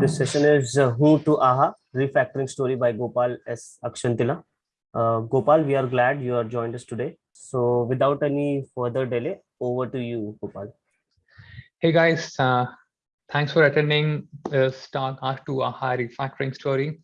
This session is uh, Who to Aha, refactoring story by Gopal S. Akshintala. Uh, Gopal, we are glad you are joined us today. So without any further delay, over to you, Gopal. Hey guys, uh, thanks for attending this talk R2 AHA refactoring story.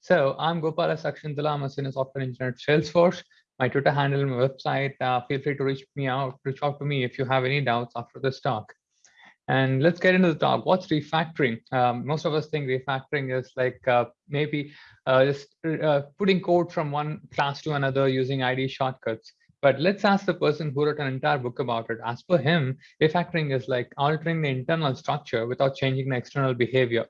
So I'm Gopal S. Akshintala, I'm a senior software engineer at Salesforce. My Twitter handle, my website, uh, feel free to reach me out, reach out to me if you have any doubts after this talk. And let's get into the talk. What's refactoring? Um, most of us think refactoring is like uh, maybe uh, just uh, putting code from one class to another using ID shortcuts. But let's ask the person who wrote an entire book about it. As per him, refactoring is like altering the internal structure without changing the external behavior.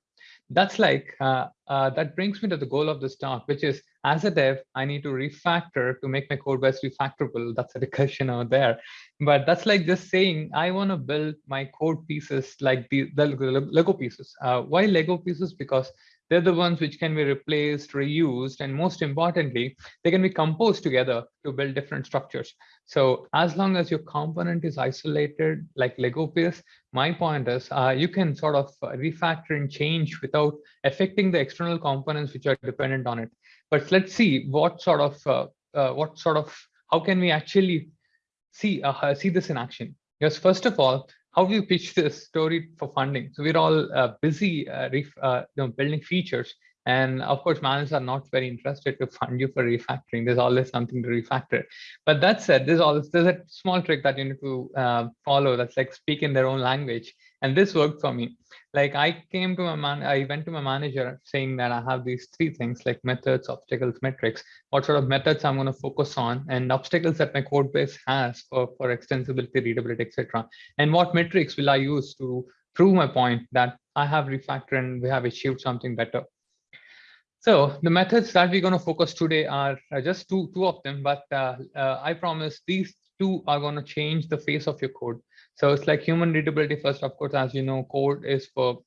That's like, uh, uh, that brings me to the goal of this talk, which is as a dev, I need to refactor to make my code base refactorable. That's a recursion over there. But that's like just saying, I want to build my code pieces like the, the Lego pieces. Uh, why Lego pieces? Because they're the ones which can be replaced, reused, and most importantly, they can be composed together to build different structures. So as long as your component is isolated like Lego piece, my point is uh, you can sort of refactor and change without affecting the external components which are dependent on it. But let's see what sort of uh, uh, what sort of how can we actually see uh, see this in action? Because first of all, how do you pitch this story for funding? So we're all uh, busy uh, uh, you know, building features. And of course, managers are not very interested to fund you for refactoring. There's always something to refactor. But that said, there's always there's a small trick that you need to uh, follow. That's like speak in their own language. And this worked for me like I came to my man, I went to my manager saying that I have these three things like methods, obstacles, metrics, what sort of methods I'm going to focus on and obstacles that my code base has for, for extensibility, readability, etc. And what metrics will I use to prove my point that I have refactored and we have achieved something better. So the methods that we're going to focus today are just two, two of them, but uh, uh, I promise these two are going to change the face of your code. So it's like human readability first, of course, as you know, code is for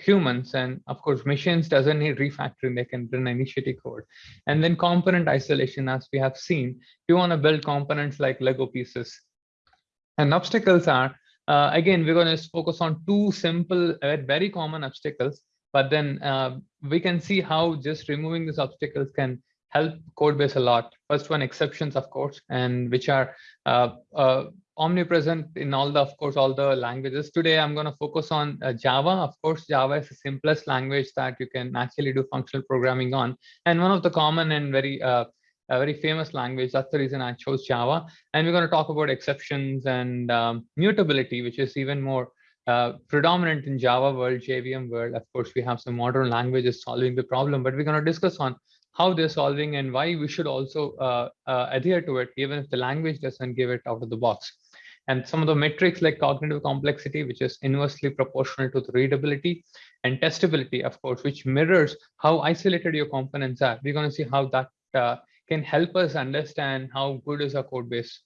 humans and of course machines doesn't need refactoring they can run initiative code. And then component isolation as we have seen you want to build components like lego pieces. And obstacles are uh, again we're going to focus on two simple uh, very common obstacles but then uh, we can see how just removing these obstacles can help code base a lot first one exceptions of course and which are uh, uh, omnipresent in all the, of course, all the languages. Today, I'm going to focus on uh, Java. Of course, Java is the simplest language that you can actually do functional programming on. And one of the common and very uh, a very famous language. That's the reason I chose Java. And we're going to talk about exceptions and um, mutability, which is even more uh, predominant in Java world, JVM world. Of course, we have some modern languages solving the problem, but we're going to discuss on how they're solving and why we should also uh, uh, adhere to it, even if the language doesn't give it out of the box. And some of the metrics like cognitive complexity, which is inversely proportional to the readability and testability, of course, which mirrors how isolated your components are. We're going to see how that uh, can help us understand how good is our code base.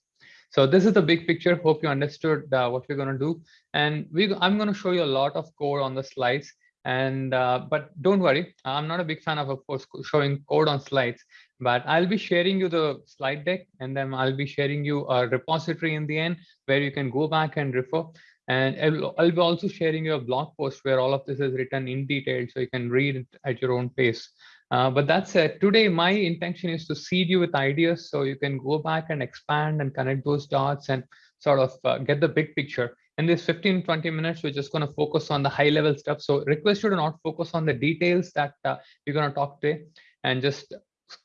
So this is the big picture. Hope you understood uh, what we're going to do. And we, I'm going to show you a lot of code on the slides. And uh, but don't worry, I'm not a big fan of, of course, showing code on slides but I'll be sharing you the slide deck and then I'll be sharing you a repository in the end where you can go back and refer. And I'll, I'll be also sharing you a blog post where all of this is written in detail so you can read it at your own pace. Uh, but that said, today my intention is to seed you with ideas so you can go back and expand and connect those dots and sort of uh, get the big picture. In this 15, 20 minutes, we're just going to focus on the high level stuff. So request you to not focus on the details that uh, we're going to talk today and just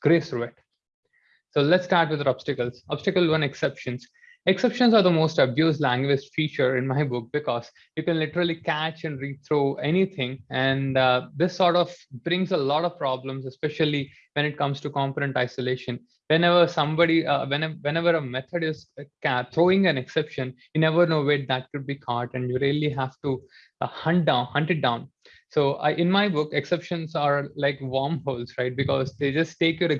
grace through it. So let's start with the obstacles. Obstacle one exceptions. Exceptions are the most abused language feature in my book because you can literally catch and read through anything. And uh, this sort of brings a lot of problems, especially when it comes to component isolation. Whenever somebody, uh, whenever, whenever a method is uh, throwing an exception, you never know where that could be caught and you really have to uh, hunt down, hunt it down. So I, in my book, exceptions are like wormholes, right? Because they just take your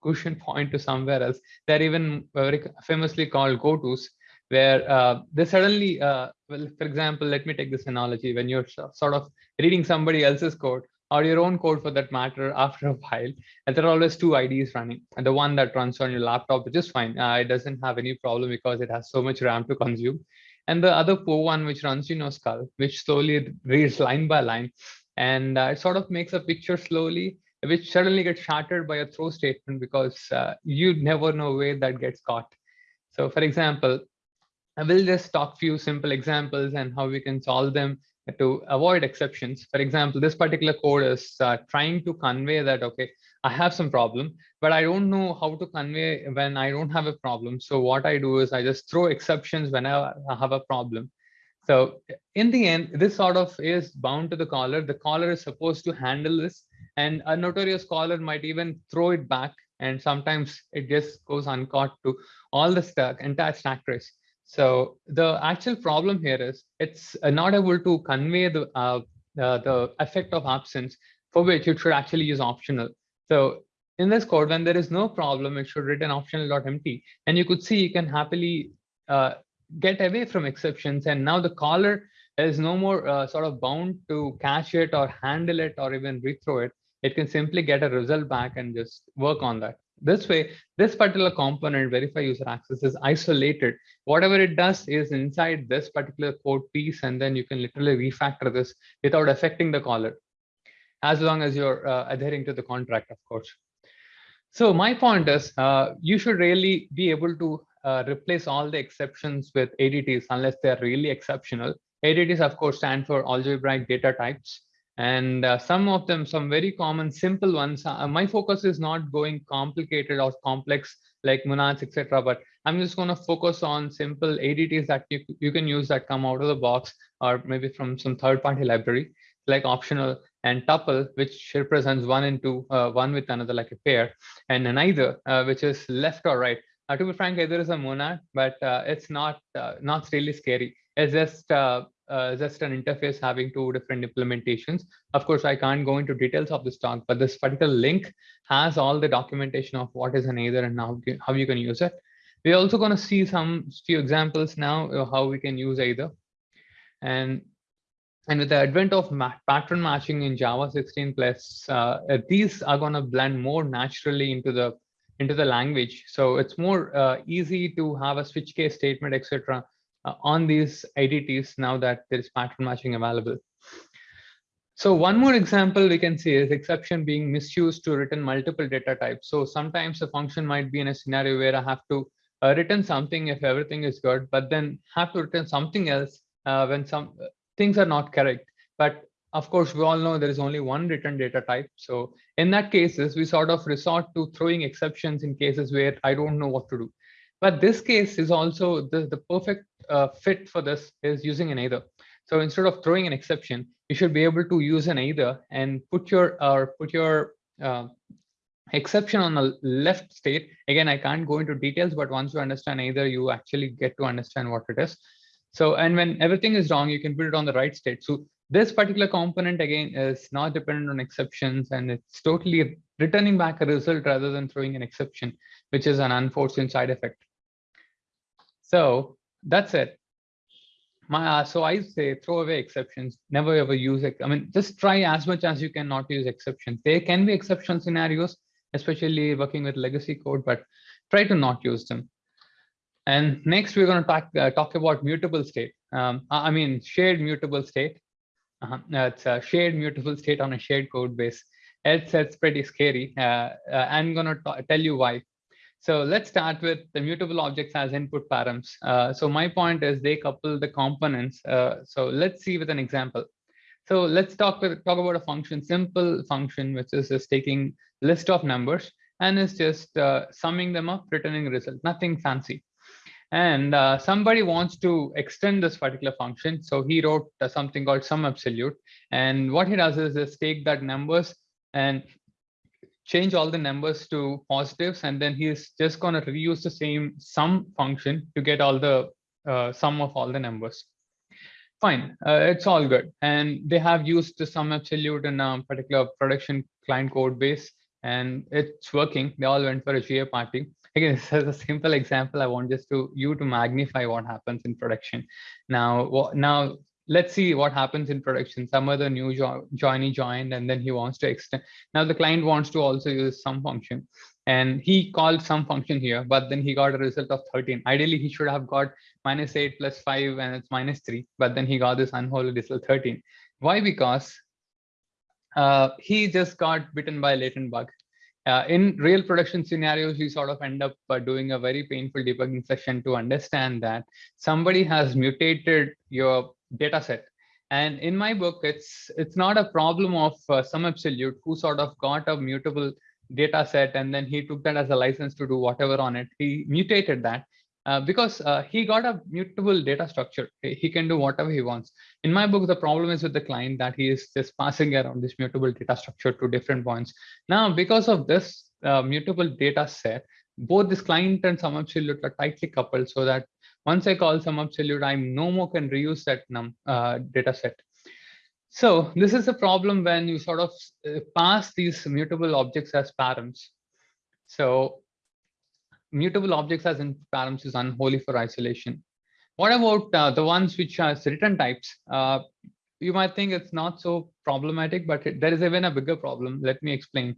execution point to somewhere else. They're even very famously called go-tos, where uh, they suddenly, uh, well, for example, let me take this analogy. When you're sort of reading somebody else's code, or your own code for that matter after a while and there are always two IDs running and the one that runs on your laptop which is fine uh, it doesn't have any problem because it has so much ram to consume and the other poor one which runs in your skull which slowly reads line by line and uh, it sort of makes a picture slowly, which suddenly gets shattered by a throw statement because uh, you never know where that gets caught. So for example, I will just talk few simple examples and how we can solve them to avoid exceptions. For example, this particular code is uh, trying to convey that, okay, I have some problem, but I don't know how to convey when I don't have a problem. So what I do is I just throw exceptions whenever I have a problem. So in the end, this sort of is bound to the caller. The caller is supposed to handle this and a notorious caller might even throw it back. And sometimes it just goes uncaught to all the stack, entire stack trace. So the actual problem here is it's not able to convey the, uh, uh, the effect of absence for which it should actually use optional. So in this code, when there is no problem, it should return optional.empty. And you could see you can happily uh, get away from exceptions. And now the caller is no more uh, sort of bound to catch it or handle it or even rethrow it. It can simply get a result back and just work on that. This way, this particular component, verify user access, is isolated. Whatever it does is inside this particular code piece, and then you can literally refactor this without affecting the caller, as long as you're uh, adhering to the contract, of course. So my point is, uh, you should really be able to uh, replace all the exceptions with ADTs unless they're really exceptional. ADTs, of course, stand for algebraic data types. And uh, some of them, some very common, simple ones. Uh, my focus is not going complicated or complex like monads, etc. But I'm just going to focus on simple ADTs that you, you can use that come out of the box or maybe from some third-party library like optional and tuple, which represents one into uh, one with another like a pair, and an either, uh, which is left or right. Uh, to be frank, either is a monad, but uh, it's not not really scary. It's just uh, just an interface having two different implementations. Of course, I can't go into details of this talk, but this particular link has all the documentation of what is an either and how, how you can use it. We're also going to see some few examples now of how we can use either. And, and with the advent of ma pattern matching in Java 16 plus, uh, these are going to blend more naturally into the into the language. So it's more uh, easy to have a switch case statement, etc uh, on these ADTs now that there is pattern matching available. So one more example we can see is exception being misused to return multiple data types. So sometimes a function might be in a scenario where I have to uh, return something if everything is good, but then have to return something else uh, when some uh, things are not correct. But of course, we all know there is only one return data type. So in that cases, we sort of resort to throwing exceptions in cases where I don't know what to do. But this case is also the, the perfect uh, fit for this is using an either. So instead of throwing an exception, you should be able to use an either and put your or put your uh, exception on the left state. Again, I can't go into details, but once you understand either, you actually get to understand what it is. So, and when everything is wrong, you can put it on the right state. So this particular component, again, is not dependent on exceptions, and it's totally returning back a result rather than throwing an exception, which is an unforeseen side effect. So that's it. My, uh, so I say throw away exceptions, never ever use it. I mean, just try as much as you can not use exceptions. There can be exception scenarios, especially working with legacy code, but try to not use them. And next, we're going to talk, uh, talk about mutable state. Um, I mean, shared mutable state. Uh -huh. It's a shared mutable state on a shared code base. It's, it's pretty scary. Uh, uh I'm going to tell you why. So let's start with the mutable objects as input params. Uh, so my point is they couple the components. Uh, so let's see with an example. So let's talk, with, talk about a function, simple function, which is just taking list of numbers and is just uh, summing them up, returning result, nothing fancy. And uh, somebody wants to extend this particular function. So he wrote something called sum absolute. And what he does is just take that numbers and change all the numbers to positives, and then he's just going to reuse the same sum function to get all the uh, sum of all the numbers. Fine, uh, it's all good. And they have used the sum absolute in a particular production client code base, and it's working. They all went for a GA party. Again, this is a simple example. I want just to you to magnify what happens in production. Now, now let's see what happens in production. Some other new jo joiny joined, and then he wants to extend. Now the client wants to also use sum function, and he called sum function here, but then he got a result of 13. Ideally, he should have got minus 8 plus 5, and it's minus 3, but then he got this unholy result 13. Why? Because uh, he just got bitten by a latent bug. Uh, in real production scenarios, we sort of end up uh, doing a very painful debugging session to understand that somebody has mutated your data set. And in my book, it's it's not a problem of uh, some absolute who sort of got a mutable data set and then he took that as a license to do whatever on it. He mutated that uh, because uh, he got a mutable data structure. He can do whatever he wants. In my book, the problem is with the client that he is just passing around this mutable data structure to different points. Now, because of this uh, mutable data set, both this client and some absolute are tightly coupled so that once I call some absolute, I no more can reuse that num uh, data set. So this is a problem when you sort of uh, pass these mutable objects as params. So mutable objects as in params is unholy for isolation. What about uh, the ones which has return types? Uh, you might think it's not so problematic, but it, there is even a bigger problem. Let me explain.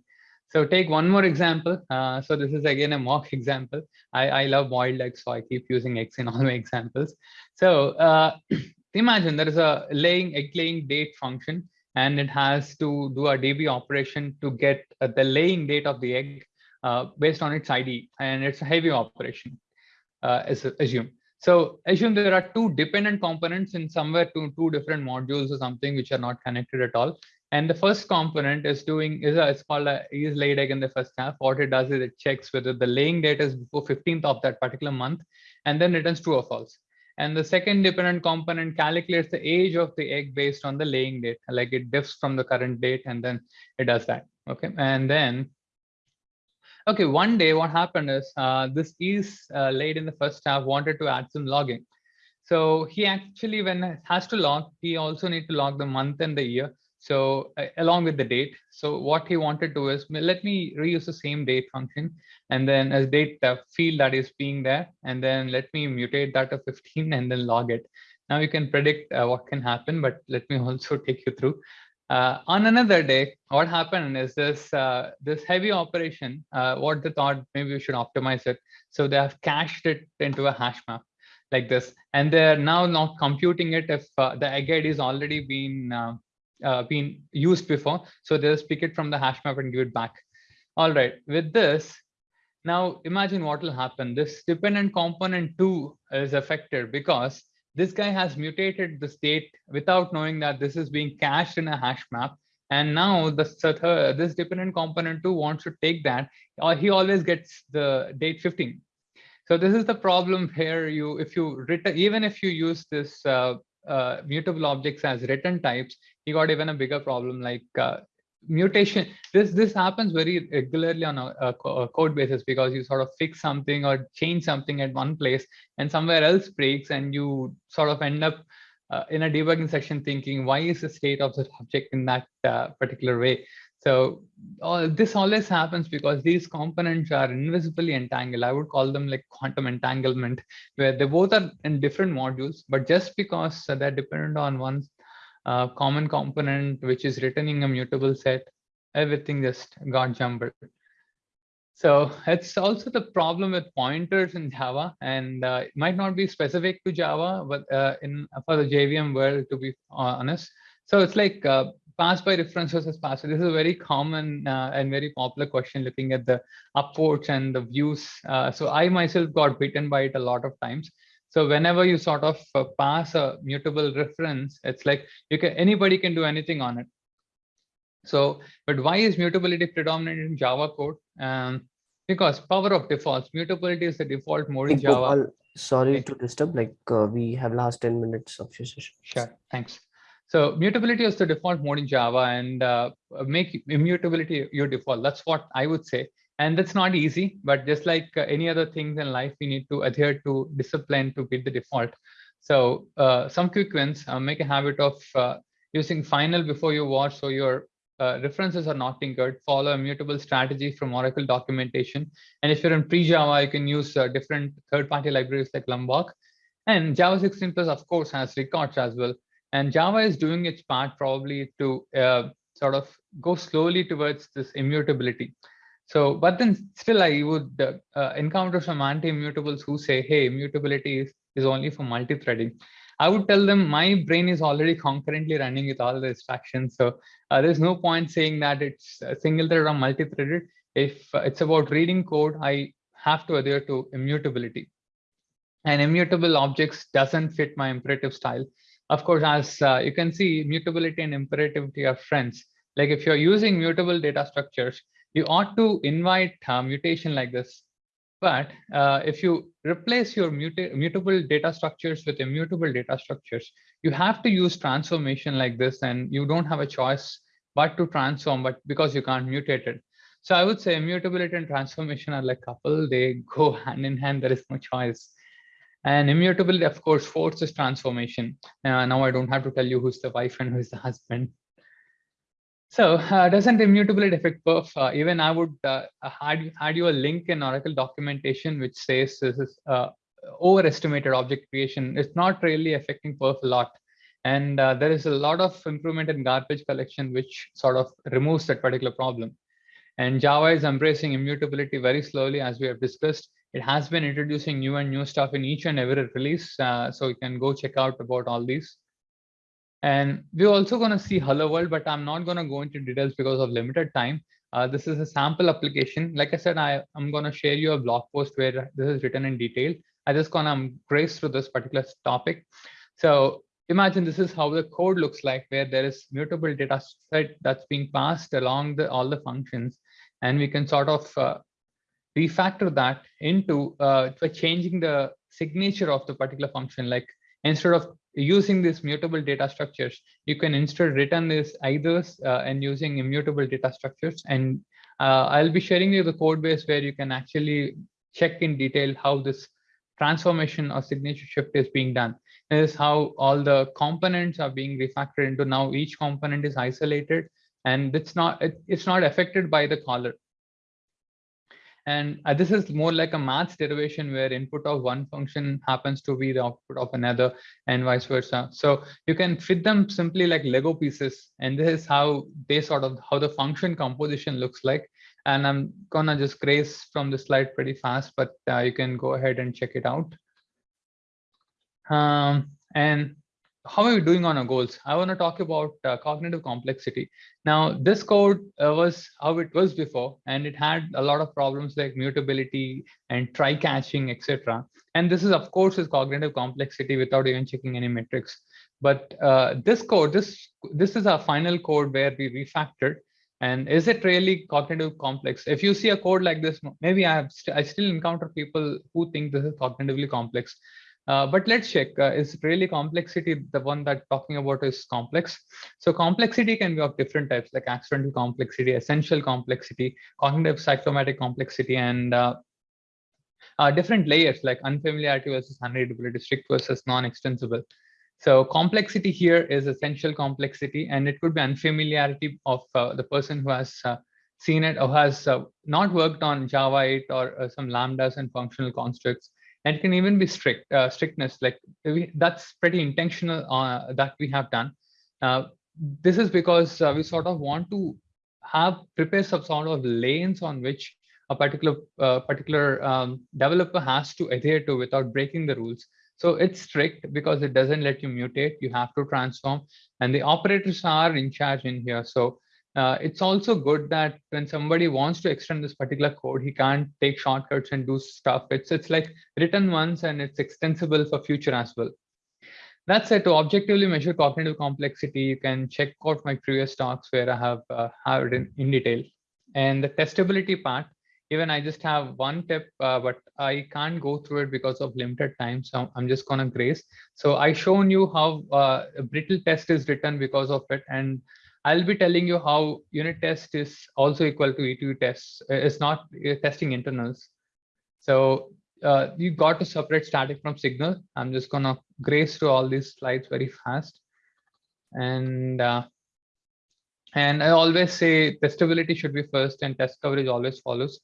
So take one more example. Uh, so this is again a mock example. I, I love boiled eggs, so I keep using eggs in all my examples. So uh, imagine there is a laying egg laying date function, and it has to do a DB operation to get uh, the laying date of the egg uh, based on its ID, and it's a heavy operation, uh, assume. So assume there are two dependent components in somewhere to two different modules or something which are not connected at all. And the first component is doing is a, it's called a is laid egg in the first half. What it does is it checks whether the laying date is before 15th of that particular month, and then returns true or false. And the second dependent component calculates the age of the egg based on the laying date, like it diffs from the current date, and then it does that. Okay, and then Okay, one day what happened is uh, this is uh, laid in the first half wanted to add some logging. So he actually, when has to log, he also need to log the month and the year. So uh, along with the date. So what he wanted to do is let me reuse the same date function and then as date the field that is being there and then let me mutate that to 15 and then log it. Now you can predict uh, what can happen, but let me also take you through. Uh, on another day, what happened is this uh, this heavy operation, uh, what they thought maybe we should optimize it. So they have cached it into a hash map like this, and they're now not computing it if uh, the egg ID is already been uh, uh, been used before. So just pick it from the hash map and give it back. All right, with this, now imagine what will happen. This dependent component two is affected because this guy has mutated the state without knowing that this is being cached in a hash map. And now the this dependent component two wants to take that, or he always gets the date 15. So this is the problem here. You, if you return, even if you use this uh, uh, mutable objects as return types, you got even a bigger problem like uh, mutation. This this happens very regularly on a, a, a, code basis because you sort of fix something or change something at one place and somewhere else breaks and you sort of end up uh, in a debugging section thinking why is the state of the object in that uh, particular way? So uh, this always happens because these components are invisibly entangled. I would call them like quantum entanglement where they both are in different modules but just because they're dependent on one uh, common component which is returning a mutable set, everything just got jumbled. So it's also the problem with pointers in Java, and uh, it might not be specific to Java, but uh, in for the JVM world, to be honest. So it's like uh, pass by reference versus pass. This is a very common uh, and very popular question looking at the upvotes and the views. Uh, so I myself got bitten by it a lot of times. So whenever you sort of uh, pass a mutable reference, it's like you can anybody can do anything on it. So, but why is mutability predominant in Java code? Um, because power of defaults, mutability is the default mode in Java. sorry okay. to disturb, like uh, we have last 10 minutes of your session. Sure, thanks. So mutability is the default mode in Java and uh, make immutability your default. That's what I would say and that's not easy but just like uh, any other things in life we need to adhere to discipline to beat the default. So uh, some quick wins uh, make a habit of uh, using final before you watch so your uh, references are not tinkered. Follow a mutable strategy from oracle documentation. And if you're in pre-java you can use uh, different third-party libraries like lombok. And java 16 plus of course has records as well. And java is doing its part probably to sort of go slowly towards this immutability so, but then still I would uh, encounter some anti-immutables who say, hey, immutability is, is only for multi-threading. I would tell them my brain is already concurrently running with all the instructions. So uh, there's no point saying that it's single threaded or multi-threaded. If it's about reading code, I have to adhere to immutability. And immutable objects doesn't fit my imperative style. Of course, as uh, you can see, mutability and imperativity are friends. Like if you're using mutable data structures, you ought to invite uh, mutation like this. But uh, if you replace your muta mutable data structures with immutable data structures, you have to use transformation like this and you don't have a choice but to transform, but because you can't mutate it. So I would say immutability and transformation are like couple, they go hand in hand, there is no choice. And immutability, of course, forces transformation. Uh, now I don't have to tell you who's the wife and who's the husband. So uh, doesn't immutability affect perf? Uh, even I would uh, add, add you a link in Oracle documentation which says this is uh, overestimated object creation. It's not really affecting perf a lot. And uh, there is a lot of improvement in garbage collection, which sort of removes that particular problem. And Java is embracing immutability very slowly, as we have discussed. It has been introducing new and new stuff in each and every release. Uh, so you can go check out about all these. And we're also going to see Hello World, but I'm not going to go into details because of limited time. Uh, this is a sample application. Like I said, I, I'm going to share you a blog post where this is written in detail. I just going to grace through this particular topic. So imagine this is how the code looks like, where there is mutable data set that's being passed along the all the functions. And we can sort of uh, refactor that into uh, changing the signature of the particular function. Like instead of using these mutable data structures, you can instead return this eithers uh, and using immutable data structures. And uh, I'll be sharing you the code base where you can actually check in detail how this transformation or signature shift is being done. This is how all the components are being refactored into now each component is isolated and it's not it, it's not affected by the caller and uh, this is more like a math derivation where input of one function happens to be the output of another and vice versa. So you can fit them simply like lego pieces. And this is how they sort of how the function composition looks like. And i'm gonna just grace from the slide pretty fast but uh, you can go ahead and check it out. Um, and how are we doing on our goals? I want to talk about uh, cognitive complexity. Now, this code uh, was how it was before, and it had a lot of problems like mutability and try catching, etc. And this is, of course, is cognitive complexity without even checking any metrics. But uh, this code, this this is our final code where we refactored. And is it really cognitive complex? If you see a code like this, maybe I have st I still encounter people who think this is cognitively complex. Uh, but let's check, uh, is really complexity the one that talking about is complex? So complexity can be of different types like accidental complexity, essential complexity, cognitive cyclomatic complexity, and uh, uh different layers like unfamiliarity versus unreadability, strict versus non-extensible. So complexity here is essential complexity, and it could be unfamiliarity of uh, the person who has seen it or has not worked on Java 8 or some lambdas and functional constructs and it can even be strict uh, strictness like we, that's pretty intentional uh, that we have done. Uh, this is because uh, we sort of want to have prepare some sort of lanes on which a particular uh, particular um, developer has to adhere to without breaking the rules. So it's strict because it doesn't let you mutate. You have to transform. And the operators are in charge in here. So uh, it's also good that when somebody wants to extend this particular code, he can't take shortcuts and do stuff. It's it's like written once and it's extensible for future as well. That said, to objectively measure cognitive complexity, you can check out my previous talks where I have uh, have it in, in detail. And the testability part, even I just have one tip, uh, but I can't go through it because of limited time. So I'm just gonna grace. So I shown you how uh, a brittle test is written because of it. And I'll be telling you how unit test is also equal to E2 tests. Uh, it's not uh, testing internals. So uh, you got to separate static from signal. I'm just gonna grace through all these slides very fast. And uh, and I always say testability should be first and test coverage always follows.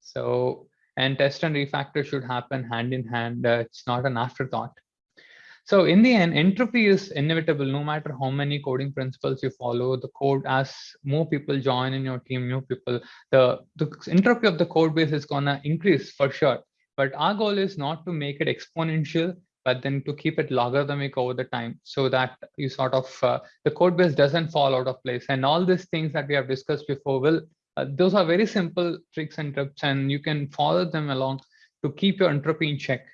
So and test and refactor should happen hand in hand. Uh, it's not an afterthought. So in the end, entropy is inevitable no matter how many coding principles you follow, the code as more people join in your team, new people, the, the entropy of the code base is gonna increase for sure. But our goal is not to make it exponential but then to keep it logarithmic over the time so that you sort of uh, the code base doesn't fall out of place and all these things that we have discussed before will uh, those are very simple tricks and tips and you can follow them along to keep your entropy in check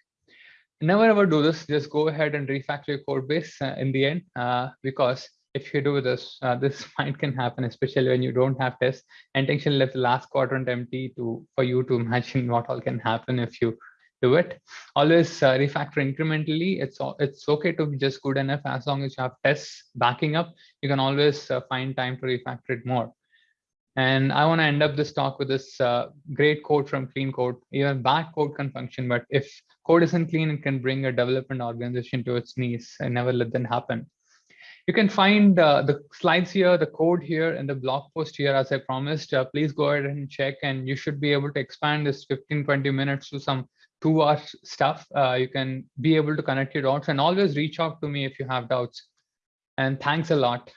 never ever do this. Just go ahead and refactor your code base uh, in the end uh, because if you do this uh, this might can happen especially when you don't have tests. And intention left the last quadrant empty to for you to imagine what all can happen if you do it. Always uh, refactor incrementally. It's it's okay to be just good enough. As long as you have tests backing up you can always uh, find time to refactor it more. And I want to end up this talk with this uh, great quote from clean code. Even bad code can function, but if code isn't clean, it can bring a development organization to its knees and never let them happen. You can find uh, the slides here, the code here, and the blog post here, as I promised. Uh, please go ahead and check, and you should be able to expand this 15, 20 minutes to some two hour stuff. Uh, you can be able to connect your dots and always reach out to me if you have doubts. And thanks a lot.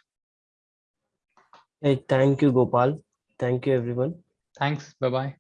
Hey, thank you, Gopal. Thank you, everyone. Thanks. Bye-bye.